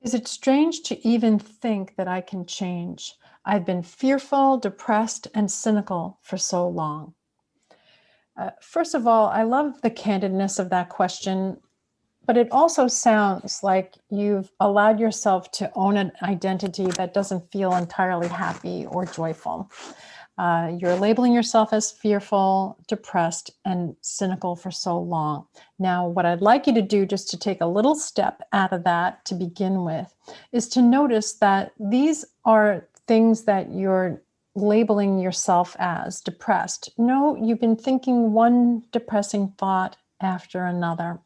Is it strange to even think that I can change? I've been fearful, depressed, and cynical for so long. Uh, first of all, I love the candidness of that question, but it also sounds like you've allowed yourself to own an identity that doesn't feel entirely happy or joyful. Uh, you're labeling yourself as fearful, depressed, and cynical for so long. Now, what I'd like you to do just to take a little step out of that to begin with is to notice that these are things that you're labeling yourself as depressed. No, you've been thinking one depressing thought after another.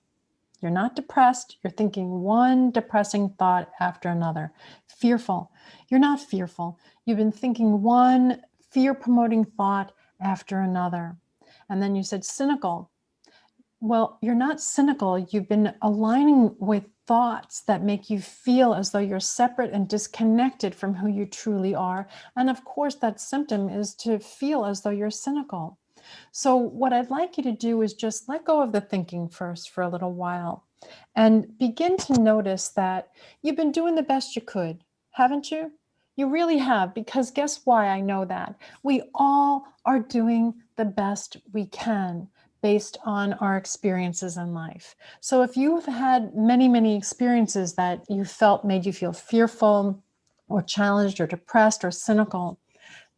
You're not depressed. You're thinking one depressing thought after another. Fearful. You're not fearful. You've been thinking one fear promoting thought after another. And then you said cynical. Well, you're not cynical. You've been aligning with thoughts that make you feel as though you're separate and disconnected from who you truly are. And of course, that symptom is to feel as though you're cynical. So what I'd like you to do is just let go of the thinking first for a little while and begin to notice that you've been doing the best you could, haven't you? You really have, because guess why I know that? We all are doing the best we can based on our experiences in life. So if you've had many, many experiences that you felt made you feel fearful or challenged or depressed or cynical,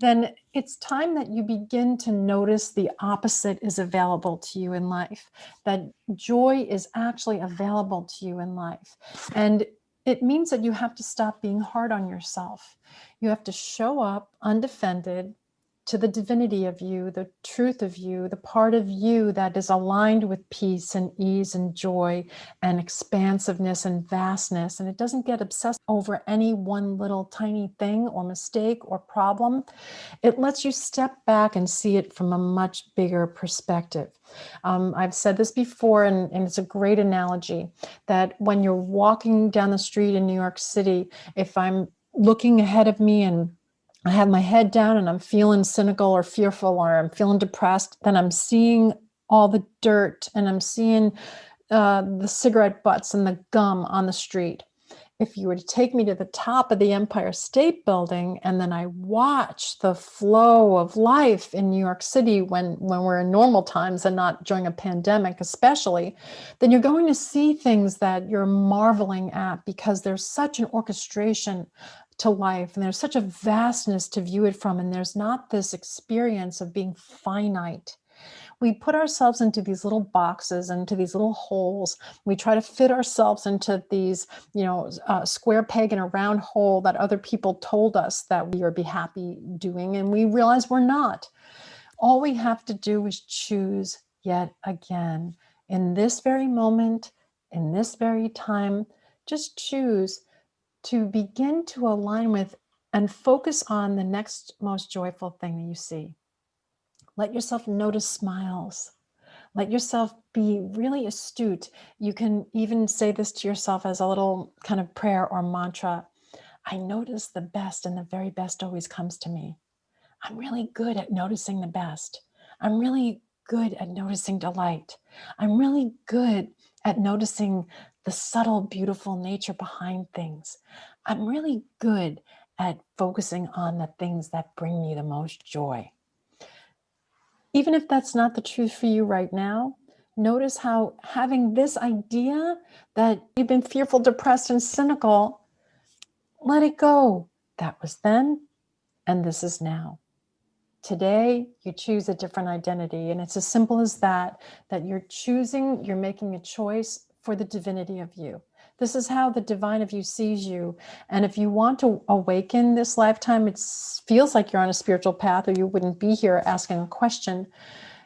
then it's time that you begin to notice the opposite is available to you in life, that joy is actually available to you in life. And it means that you have to stop being hard on yourself. You have to show up undefended to the divinity of you, the truth of you, the part of you that is aligned with peace and ease and joy and expansiveness and vastness. And it doesn't get obsessed over any one little tiny thing or mistake or problem. It lets you step back and see it from a much bigger perspective. Um, I've said this before, and, and it's a great analogy that when you're walking down the street in New York City, if I'm looking ahead of me and I have my head down and I'm feeling cynical or fearful or I'm feeling depressed, then I'm seeing all the dirt and I'm seeing uh, the cigarette butts and the gum on the street. If you were to take me to the top of the Empire State Building and then I watch the flow of life in New York City when, when we're in normal times and not during a pandemic especially, then you're going to see things that you're marveling at because there's such an orchestration to life and there's such a vastness to view it from and there's not this experience of being finite. We put ourselves into these little boxes and into these little holes. We try to fit ourselves into these you know uh, square peg in a round hole that other people told us that we would be happy doing and we realize we're not. All we have to do is choose yet again. In this very moment in this very time just choose to begin to align with and focus on the next most joyful thing that you see. Let yourself notice smiles. Let yourself be really astute. You can even say this to yourself as a little kind of prayer or mantra. I notice the best and the very best always comes to me. I'm really good at noticing the best. I'm really good at noticing delight. I'm really good at noticing the subtle, beautiful nature behind things. I'm really good at focusing on the things that bring me the most joy. Even if that's not the truth for you right now, notice how having this idea that you've been fearful, depressed, and cynical, let it go. That was then, and this is now. Today, you choose a different identity, and it's as simple as that, that you're choosing, you're making a choice for the divinity of you. This is how the divine of you sees you. And if you want to awaken this lifetime, it feels like you're on a spiritual path or you wouldn't be here asking a question.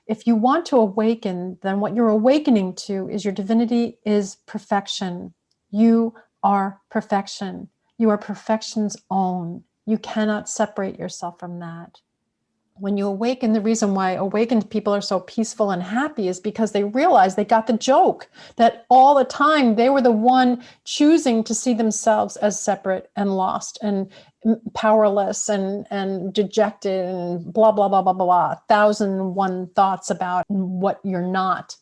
If you want to awaken, then what you're awakening to is your divinity is perfection. You are perfection. You are perfection's own. You cannot separate yourself from that when you awaken, the reason why awakened people are so peaceful and happy is because they realize they got the joke that all the time they were the one choosing to see themselves as separate and lost and powerless and, and dejected and blah, blah, blah, blah, blah, thousand one thoughts about what you're not.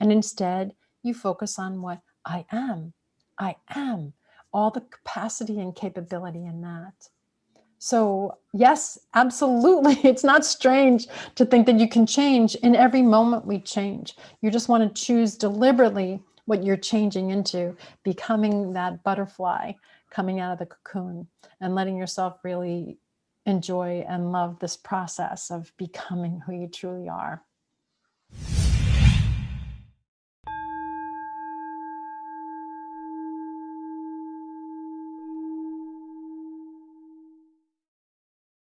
And instead you focus on what I am. I am all the capacity and capability in that. So, yes, absolutely. It's not strange to think that you can change. In every moment, we change. You just want to choose deliberately what you're changing into, becoming that butterfly coming out of the cocoon and letting yourself really enjoy and love this process of becoming who you truly are.